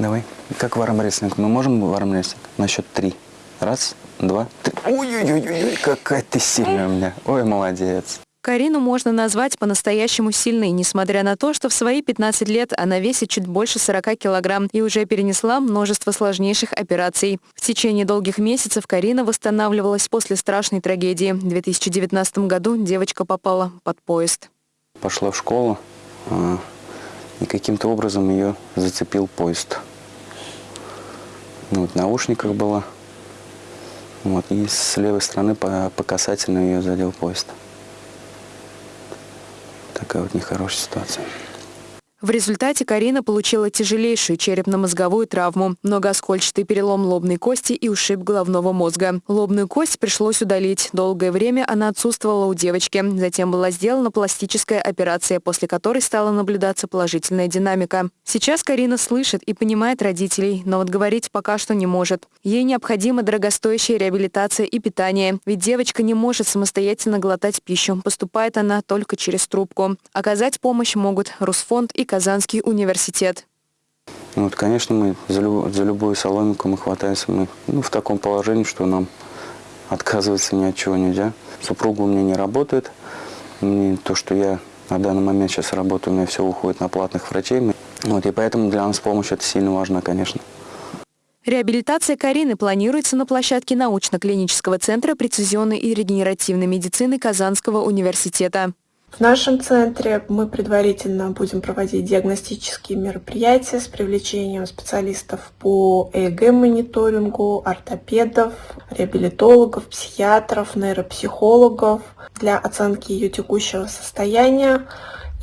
Давай. Как в армрестлинг. Мы можем в армрестлинг? На счет три. Раз, два, три. Ой-ой-ой, какая ты сильная у меня. Ой, молодец. Карину можно назвать по-настоящему сильной, несмотря на то, что в свои 15 лет она весит чуть больше 40 килограмм и уже перенесла множество сложнейших операций. В течение долгих месяцев Карина восстанавливалась после страшной трагедии. В 2019 году девочка попала под поезд. Пошла в школу, а, и каким-то образом ее зацепил поезд. Ну, вот наушниках была. Вот, и с левой стороны по, по касательной ее задел поезд. Такая вот нехорошая ситуация. В результате Карина получила тяжелейшую черепно-мозговую травму, многооскольчатый перелом лобной кости и ушиб головного мозга. Лобную кость пришлось удалить. Долгое время она отсутствовала у девочки. Затем была сделана пластическая операция, после которой стала наблюдаться положительная динамика. Сейчас Карина слышит и понимает родителей, но вот говорить пока что не может. Ей необходима дорогостоящая реабилитация и питание, ведь девочка не может самостоятельно глотать пищу. Поступает она только через трубку. Оказать помощь могут Русфонд и Казанский университет. Ну, вот, конечно, мы за, люб, за любую соломинку мы хватаемся. Мы ну, в таком положении, что нам отказываться ни от чего нельзя. Супруга у меня не работает. Мне то, что я на данный момент сейчас работаю, у меня все уходит на платных врачей. Вот, и поэтому для нас помощь это сильно важно, конечно. Реабилитация Карины планируется на площадке научно-клинического центра прецизионной и регенеративной медицины Казанского университета. В нашем центре мы предварительно будем проводить диагностические мероприятия с привлечением специалистов по ЭЭГ-мониторингу, ортопедов, реабилитологов, психиатров, нейропсихологов для оценки ее текущего состояния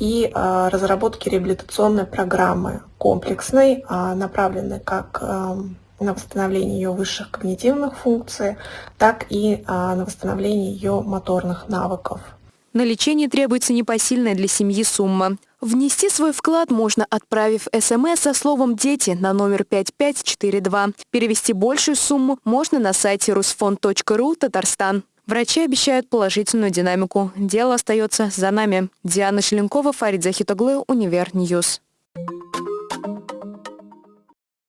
и э, разработки реабилитационной программы комплексной, э, направленной как э, на восстановление ее высших когнитивных функций, так и на восстановление ее моторных навыков. На лечение требуется непосильная для семьи сумма. Внести свой вклад можно, отправив СМС со словом «Дети» на номер 5542. Перевести большую сумму можно на сайте rusfond.ru Татарстан. Врачи обещают положительную динамику. Дело остается за нами. Диана Шеленкова, Фарид Захитоглы, Универ News.